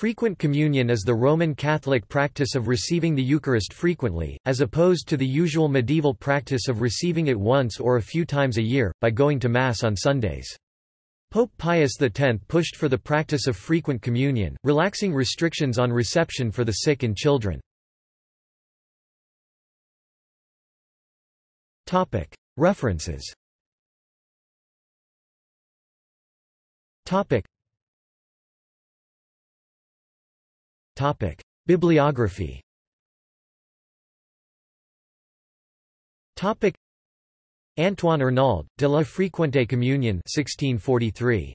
Frequent communion is the Roman Catholic practice of receiving the Eucharist frequently, as opposed to the usual medieval practice of receiving it once or a few times a year, by going to Mass on Sundays. Pope Pius X pushed for the practice of frequent communion, relaxing restrictions on reception for the sick and children. References Topic: Bibliography. Topic: Antoine Arnauld, de la fréquente Communion 1643.